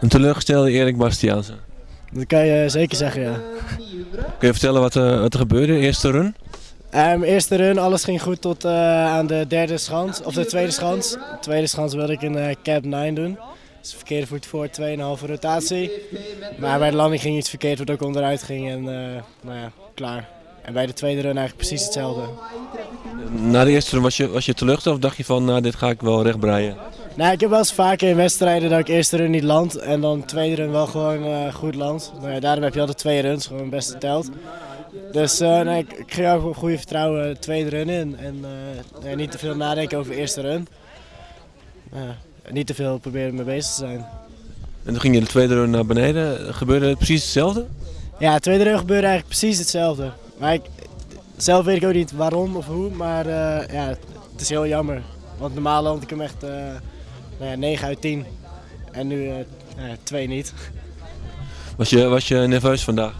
Een teleurgestelde Erik Bastiaanse. Dat kan je zeker zeggen, ja. Kun je vertellen wat, er- wat er gebeurde, eerste run? Ehm, eerste run, alles ging goed tot eh, aan de derde schans, of de tweede schans. De tweede schans wilde ik een eh, cap 9 doen. Dus verkeerde voet voor, 2,5 rotatie. Maar bij de landing ging iets verkeerd, waardoor ik onderuit ging en eh, nou ja, klaar. En bij de tweede run eigenlijk precies hetzelfde. Na de eerste run was je, was je teleurgesteld of dacht je van, nou dit ga ik wel recht breien? Nou, ik heb wel eens vaker in wedstrijden dat ik eerste run niet land en dan tweede run wel gewoon eh, goed land. Nou ja, daarom heb je altijd twee runs, gewoon het beste telt. Dus eh, nee, ik, ik ook goede vertrouwen de tweede run in en eh, nee, niet te veel nadenken over de eerste run. Niet te veel proberen mee bezig te zijn. En toen ging je de tweede run naar beneden. Gebeurde het precies hetzelfde? Ja, de tweede run gebeurde eigenlijk precies hetzelfde. Maar ik, zelf weet ik ook niet waarom of hoe, maar eh, ja, het is heel jammer. Want normaal land ik hem echt eh, nou ja, 9 uit 10 en nu eh ja, 2 niet. Was je, was je nerveus vandaag?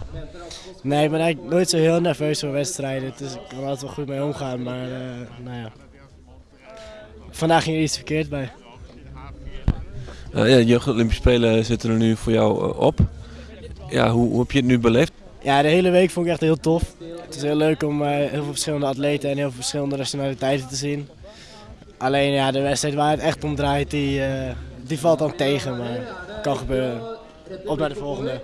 Nee, ik ben eigenlijk nooit zo heel nerveus voor wedstrijden. Dus ik kan er altijd wel goed mee omgaan. Maar eh, nou ja. Vandaag ging er iets verkeerd bij. Uh, ja, de Jeugd Olympische Spelen zitten er nu voor jou eh, op. Ja, hoe, hoe heb je het nu beleefd? Ja, de hele week vond ik echt heel tof. Het is heel leuk om eh, heel veel verschillende atleten en heel veel verschillende nationaliteiten te zien. Alleen ja, de wedstrijd waar het echt om draait, die, eh, die valt dan tegen. Maar kan gebeuren. Op naar de volgende.